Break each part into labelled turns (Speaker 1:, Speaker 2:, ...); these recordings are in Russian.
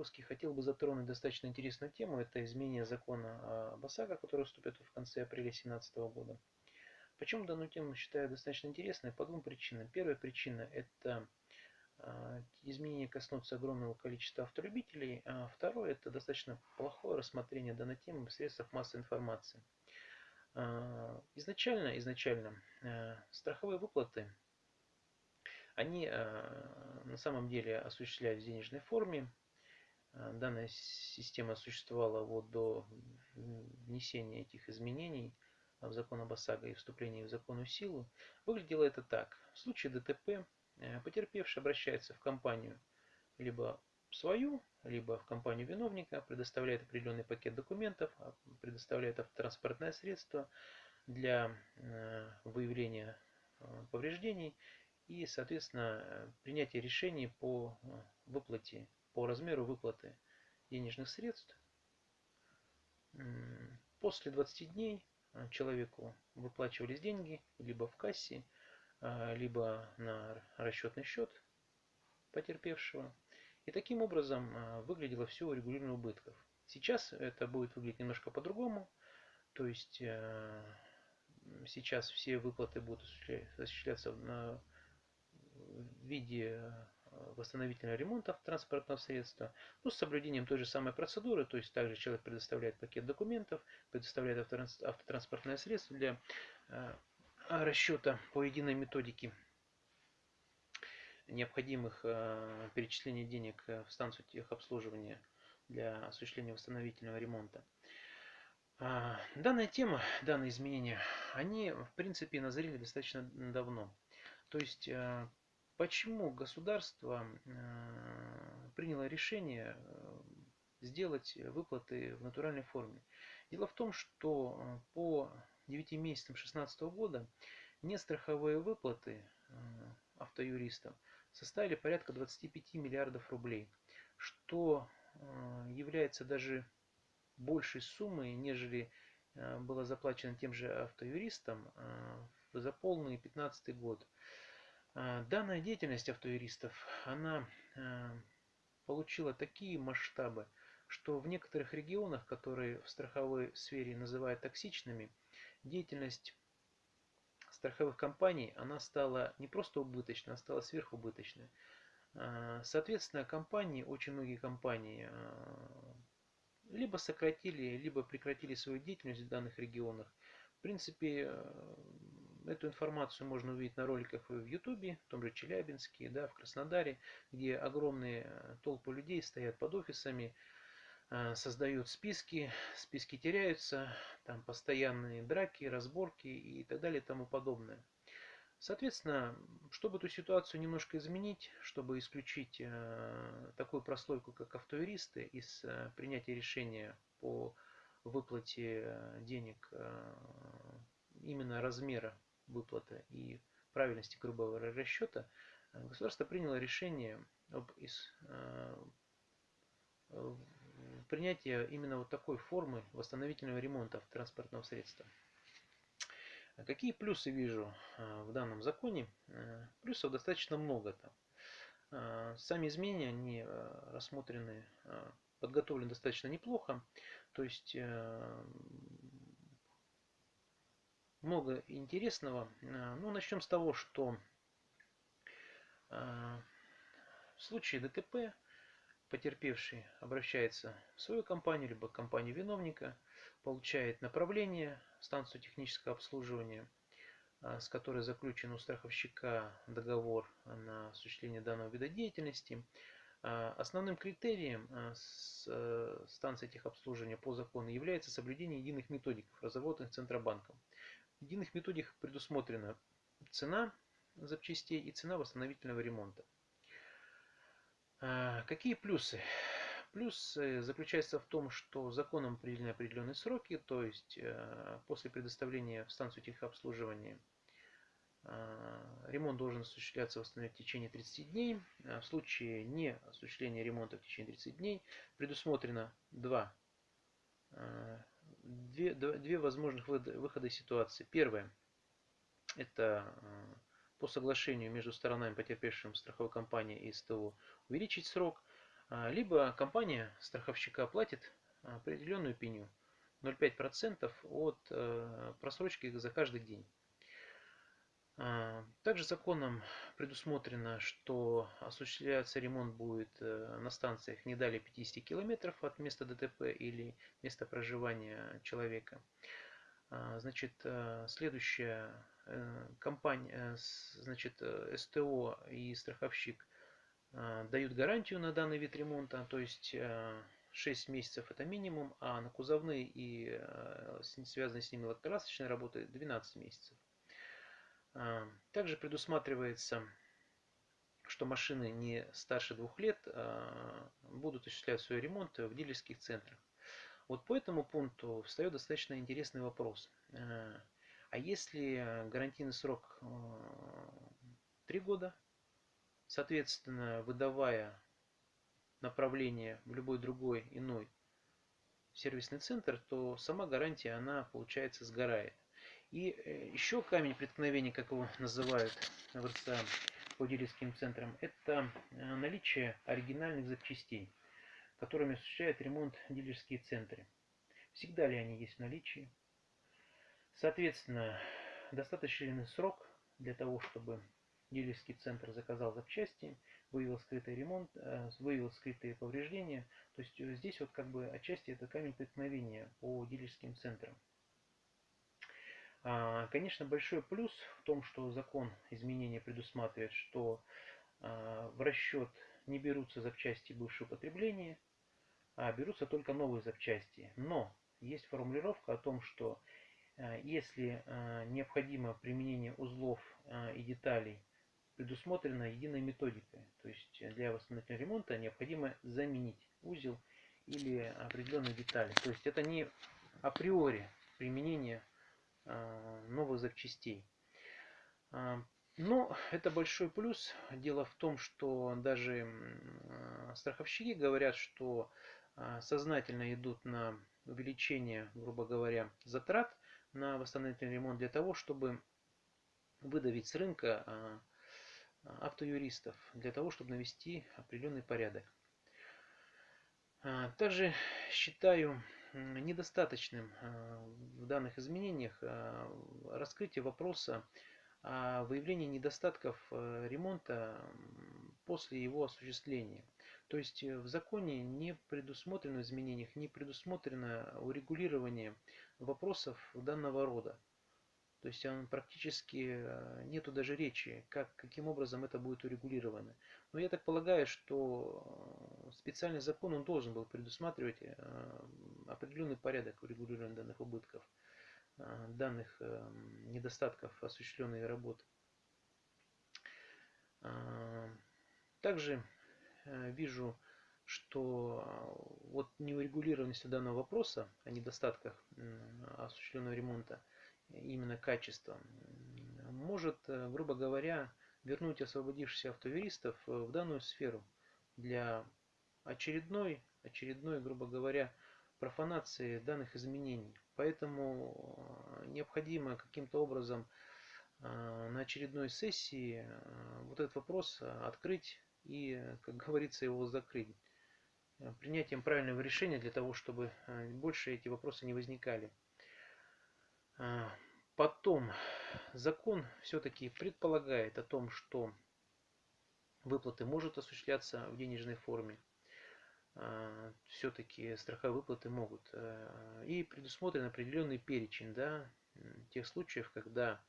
Speaker 1: выпуске хотел бы затронуть достаточно интересную тему. Это изменение закона об ОСАГО, который вступит в конце апреля 2017 года. Почему данную тему считаю достаточно интересной? По двум причинам. Первая причина – это а, изменения коснутся огромного количества автолюбителей. А второе – это достаточно плохое рассмотрение данной темы в средствах массовой информации. А, изначально, изначально страховые выплаты они на самом деле осуществлялись в денежной форме. Данная система существовала вот до внесения этих изменений – в закон об ОСАГО и вступлении в законную силу, выглядело это так. В случае ДТП э, потерпевший обращается в компанию либо свою, либо в компанию виновника, предоставляет определенный пакет документов, а, предоставляет автотранспортное средство для э, выявления э, повреждений и, соответственно, принятие решений по выплате, по размеру выплаты денежных средств. После 20 дней Э, человеку выплачивались деньги либо в кассе, э, либо на расчетный счет потерпевшего. И таким образом э, выглядело все урегулирование убытков. Сейчас это будет выглядеть немножко по-другому. То есть сейчас все выплаты будут осуществляться в виде восстановительного ремонта транспортного средства, ну, с соблюдением той же самой процедуры, то есть также человек предоставляет пакет документов, предоставляет автотранспортное средство для э, расчета по единой методике необходимых э, перечислений денег в станцию техобслуживания для осуществления восстановительного ремонта. А, данная тема, данные изменения, они в принципе назрели достаточно давно. То есть э, Почему государство э, приняло решение э, сделать выплаты в натуральной форме? Дело в том, что э, по 9 месяцам 2016 года нестраховые выплаты автоюристам составили порядка 25 миллиардов рублей, что является даже большей суммой, нежели было заплачено тем же автоюристам за полный 2015 год. А, данная деятельность автоюристов, она а, получила такие масштабы, что в некоторых регионах, которые в страховой сфере называют токсичными, деятельность страховых компаний, она стала не просто убыточной, она стала сверхубыточной. А, соответственно, компании, очень многие компании либо сократили, либо прекратили свою деятельность в данных регионах. В принципе, Эту информацию можно увидеть на роликах в Ютубе, в том же Челябинске, да, в Краснодаре, где огромные э, толпы людей стоят под офисами, э, создают списки, списки теряются, там постоянные драки, разборки и так далее и тому подобное. Соответственно, чтобы эту ситуацию немножко изменить, чтобы исключить э, такую прослойку, как автоюристы, из принятия решения по выплате денег именно размера выплаты и правильности грубого расчета, э, государство приняло решение об из, э, принятия именно вот такой формы восстановительного ремонта транспортного средства. Какие плюсы вижу э, в данном законе? Плюсов достаточно много там. Сами изменения, они рассмотрены, подготовлены достаточно неплохо. То есть много интересного. А, ну, начнем с того, что а, в случае ДТП потерпевший обращается в свою компанию, либо компанию виновника, получает направление в станцию технического обслуживания, а, с которой заключен у страховщика договор на осуществление данного вида деятельности. Основным критерием э, станции техобслуживания по закону является соблюдение единых методик, разработанных Центробанком. В единых методиках предусмотрена цена запчастей и цена восстановительного ремонта. А, какие плюсы? Плюс заключается в том, что законом определены определенные сроки, то есть э, после предоставления в станцию техобслуживания а, ремонт должен осуществляться в течение 30 дней. А в случае не осуществления ремонта в течение 30 дней предусмотрено два две, две возможных выхода из ситуации. Первое – это э, по соглашению между сторонами, потерпевшим страховой компанией и СТО, увеличить срок. либо компания страховщика платит определенную пеню 0,5% от просрочки за каждый день. Также законом предусмотрено, что осуществляться ремонт будет на станциях не далее 50 километров от места ДТП или места проживания человека. Значит, следующая компания, значит, СТО и страховщик дают гарантию на данный вид ремонта, то есть 6 месяцев это минимум, а на кузовные и связанные с ними лакокрасочные работы 12 месяцев. Также предусматривается, что машины не старше двух лет а, будут осуществлять свой ремонт в дилерских центрах. Вот по этому пункту встает достаточно интересный вопрос. А, а если гарантийный срок 3 года, соответственно, выдавая направление в любой другой иной сервисный центр, то сама гарантия, она, получается, сгорает. И э, еще камень преткновения, как его называют в РЦА по дилерским центрам, это э, наличие оригинальных запчастей, которыми осуществляют ремонт дилерские центры. Всегда ли они есть в наличии? Соответственно, достаточный срок для того, чтобы дилерский центр заказал запчасти, выявил скрытый ремонт, э, выявил скрытые повреждения. То есть здесь вот как бы отчасти это камень преткновения по дилерским центрам. А, конечно, большой плюс в том, что закон изменения предусматривает, что а, в расчет не берутся запчасти бывшего потребления, а берутся только новые запчасти. Но есть формулировка о том, что а, если необходимо применение узлов и деталей, предусмотрена единой методикой. То есть для восстановительного ремонта необходимо заменить узел или определенные детали. То есть это не априори применение новых запчастей. А, но это большой плюс. Дело в том, что даже а, страховщики говорят, что сознательно идут на увеличение, грубо говоря, затрат на восстановительный ремонт для того, чтобы выдавить с рынка автоюристов, для того, чтобы навести определенный порядок. Также считаю недостаточным э, в данных изменениях э, раскрытие вопроса о выявлении недостатков э, ремонта после его осуществления. То есть в законе не предусмотрено изменениях, не предусмотрено урегулирование вопросов данного рода. То есть он практически э, нету даже речи, как, каким образом это будет урегулировано. Но я так полагаю, что э, специальный закон он должен был предусматривать э, определенный порядок урегулирования данных убытков, данных недостатков осуществленной работы. Также вижу, что вот неурегулированность данного вопроса о недостатках осуществленного ремонта – именно качество, может, э, грубо говоря, вернуть освободившихся автоюристов э, в данную сферу для очередной, очередной, грубо говоря, профанации данных изменений. Поэтому э, необходимо каким-то образом на очередной сессии вот этот вопрос открыть и, как говорится, его закрыть. Принятием правильного решения для того, чтобы больше эти вопросы не возникали. А, потом закон все-таки предполагает о том, что выплаты может осуществляться в денежной форме. А, все-таки страховые выплаты могут. А, и предусмотрен определенный перечень да, тех случаев, когда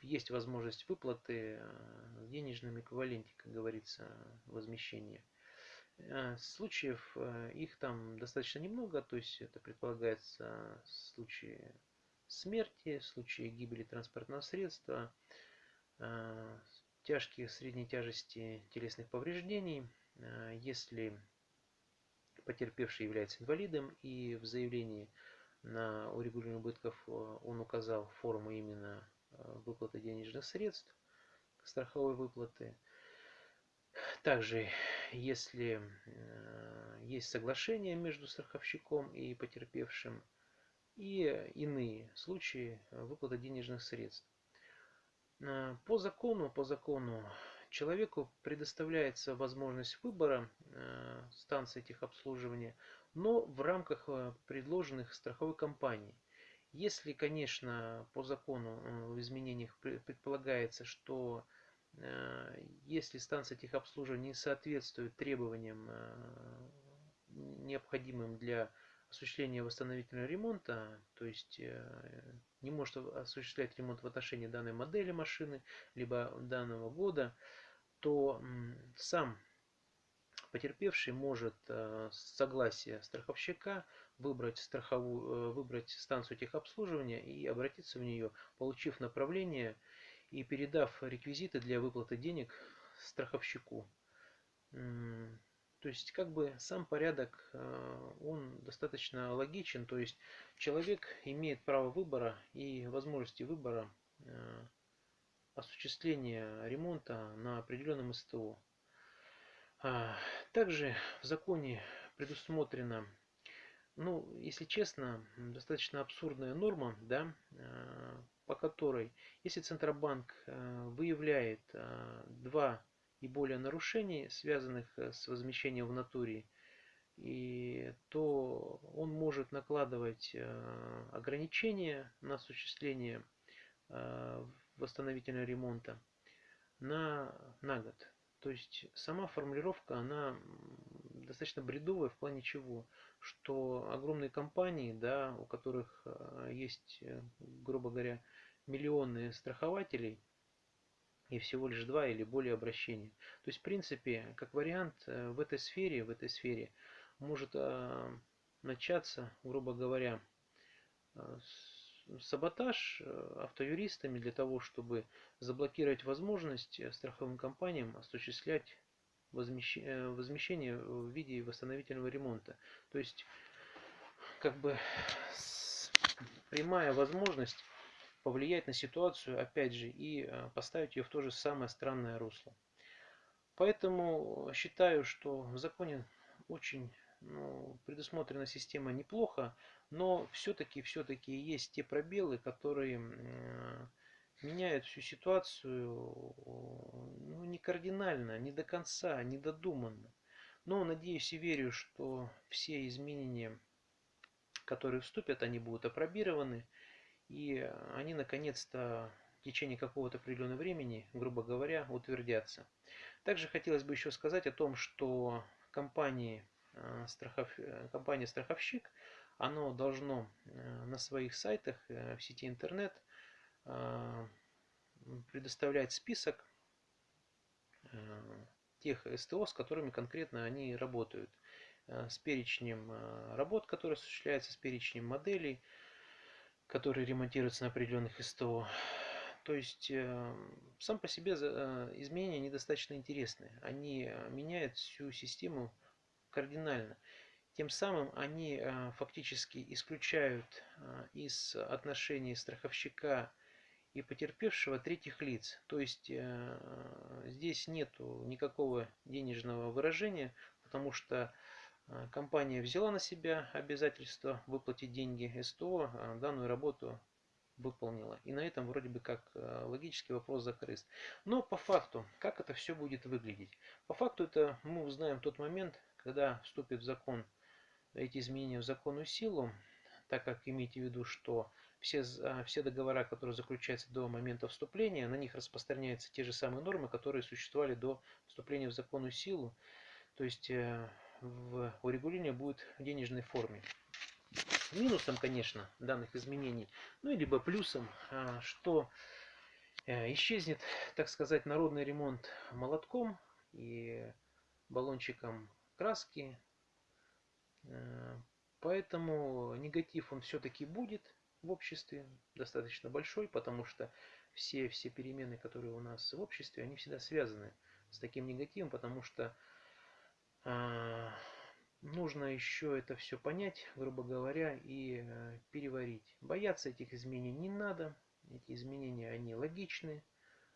Speaker 1: есть возможность выплаты в денежном эквиваленте, как говорится, возмещения. Случаев их там достаточно немного, то есть это предполагается случаи смерти, в случае гибели транспортного средства, э, тяжких средней тяжести телесных повреждений, э, если потерпевший является инвалидом и в заявлении на урегулирование убытков э, он указал форму именно выплаты денежных средств, страховой выплаты. Также, если есть соглашение между страховщиком и потерпевшим, и иные случаи выплаты денежных средств. Э, по закону, по закону человеку предоставляется возможность выбора станции техобслуживания, но в рамках предложенных страховой компанией. Если, конечно, по закону в изменениях предполагается, что если станция техобслуживания не соответствует требованиям, необходимым для осуществления восстановительного ремонта, то есть э, не может осуществлять ремонт в отношении данной модели машины, либо данного года, то сам потерпевший может э, с согласия страховщика выбрать, страховую, э, выбрать станцию техобслуживания и обратиться в нее, получив направление и передав реквизиты для выплаты денег страховщику. То есть как бы сам порядок, э, он достаточно логичен, то есть человек имеет право выбора и возможности выбора э, осуществления ремонта на определенном СТО. А, также в законе предусмотрена, ну, если честно, достаточно абсурдная норма, да, э, по которой, если Центробанк выявляет два и более нарушений, связанных э, с возмещением в натуре, и то он может накладывать э, ограничения на осуществление э, восстановительного ремонта на, на год. То есть сама формулировка, она достаточно бредовая в плане чего? Что огромные компании, да, у которых есть, грубо говоря, миллионы страхователей, и всего лишь два или более обращений. То есть, в принципе, как вариант, э, в этой сфере, в этой сфере может а, начаться, грубо говоря, а, саботаж э, автоюристами для того, чтобы заблокировать возможность э, страховым компаниям осуществлять возмещение в виде восстановительного ремонта. То есть, как бы прямая возможность повлиять на ситуацию, опять же, и э, поставить ее в то же самое странное русло. Поэтому считаю, что в законе очень ну, предусмотрена система неплохо, но все-таки все-таки есть те пробелы, которые э, меняют всю ситуацию ну, не кардинально, не до конца, не додуманно. Но надеюсь и верю, что все изменения, которые вступят, они будут опробированы и они наконец-то в течение какого-то определенного времени, грубо говоря, утвердятся. Также хотелось бы еще сказать о том, что компании, э, страхов... Э, компания страховщик, оно должно э, на своих сайтах в сети интернет предоставлять список тех СТО, с которыми конкретно они работают, с перечнем работ, которые осуществляются, с перечнем моделей, которые ремонтируются на определенных СТО. То есть э, сам по себе э, изменения недостаточно интересны. Они э, меняют всю систему кардинально. Тем самым они фактически исключают из отношений страховщика и потерпевшего третьих лиц. То есть здесь нет никакого денежного выражения, потому что компания взяла на себя обязательство выплатить деньги СТО, а данную работу выполнила. И на этом вроде бы как э, логический вопрос закрыт. Но по факту, как это все будет выглядеть? По факту это мы узнаем тот момент, когда вступит в закон эти изменения в законную силу, так как имейте в виду, что все, э, все договора, которые заключаются до момента вступления, на них распространяются те же самые нормы, которые существовали до вступления в законную силу. То есть в урегулирование будет в денежной форме. Минусом, конечно, данных изменений, ну и либо плюсом, а, что э, исчезнет, так сказать, народный ремонт молотком и баллончиком краски. Э, поэтому негатив он все-таки будет в обществе, достаточно большой, потому что все, все перемены, которые у нас в обществе, они всегда связаны с таким негативом, потому что нужно еще это все понять, грубо говоря, и э, переварить. Бояться этих изменений не надо. Эти изменения, они логичны.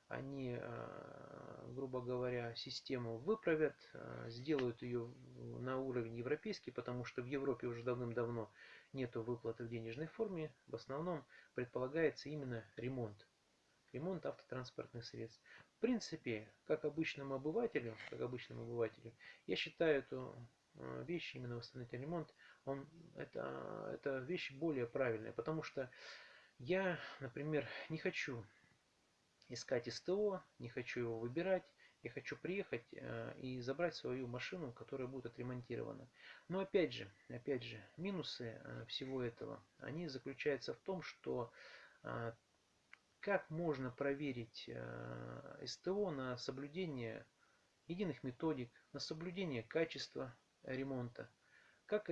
Speaker 1: Они, а, грубо говоря, систему выправят, а, сделают ее на уровень европейский, потому что в Европе уже давным-давно нет выплаты в денежной форме. В основном предполагается именно ремонт. Ремонт автотранспортных средств. Принципе, как обычному обывателю, как обычному обывателю, я считаю эту э, вещь, именно восстановительный ремонт, он, это, это вещь более правильная, потому что я, например, не хочу искать СТО, не хочу его выбирать, я хочу приехать э, и забрать свою машину, которая будет отремонтирована. Но опять же, опять же, минусы э, всего этого, они заключаются в том, что как можно проверить СТО на соблюдение единых методик, на соблюдение качества ремонта. Как